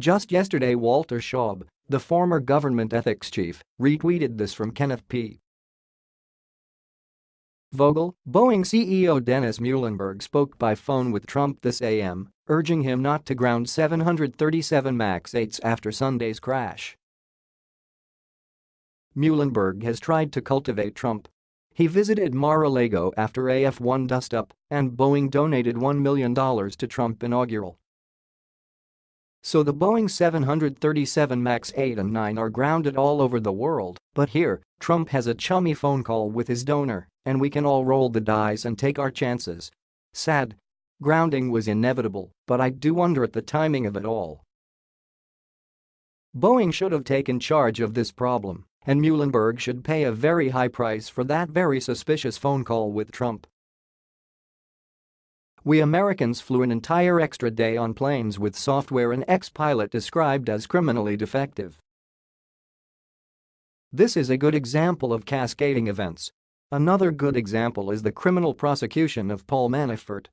Just yesterday Walter Shaub, the former government ethics chief, retweeted this from Kenneth P. Vogel, Boeing CEO Dennis Muilenburg spoke by phone with Trump this AM, urging him not to ground 737 MAX 8s after Sunday's crash. Muilenburg has tried to cultivate Trump. He visited Mar-a-Lago after AF-1 dust-up, and Boeing donated $1 million to Trump inaugural. So the Boeing 737 MAX 8 and 9 are grounded all over the world, but here, Trump has a chummy phone call with his donor, and we can all roll the dice and take our chances. Sad. Grounding was inevitable, but I do wonder at the timing of it all. Boeing should have taken charge of this problem, and Muilenburg should pay a very high price for that very suspicious phone call with Trump. We Americans flew an entire extra day on planes with software an ex-pilot described as criminally defective. This is a good example of cascading events. Another good example is the criminal prosecution of Paul Manafort.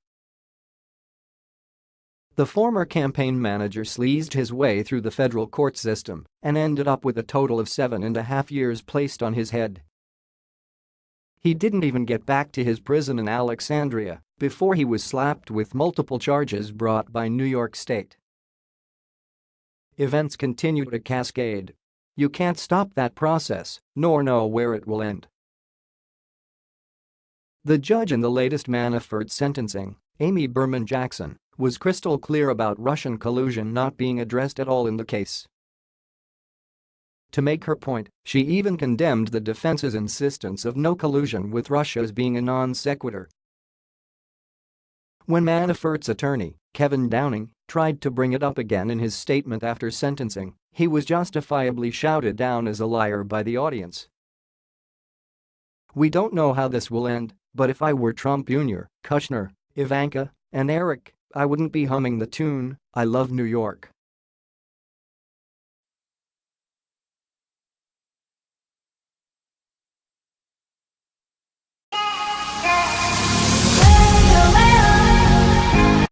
The former campaign manager sleazed his way through the federal court system and ended up with a total of seven and a half years placed on his head. He didn't even get back to his prison in Alexandria before he was slapped with multiple charges brought by New York State. Events continue to cascade. You can't stop that process, nor know where it will end. The judge in the latest Manafort sentencing, Amy Berman Jackson, was crystal clear about Russian collusion not being addressed at all in the case. To make her point, she even condemned the defense's insistence of no collusion with Russia as being a non sequitur. When Manafort's attorney, Kevin Downing, tried to bring it up again in his statement after sentencing, he was justifiably shouted down as a liar by the audience. We don't know how this will end, but if I were Trump Jr., Kushner, Ivanka, and Eric, I wouldn't be humming the tune, I love New York.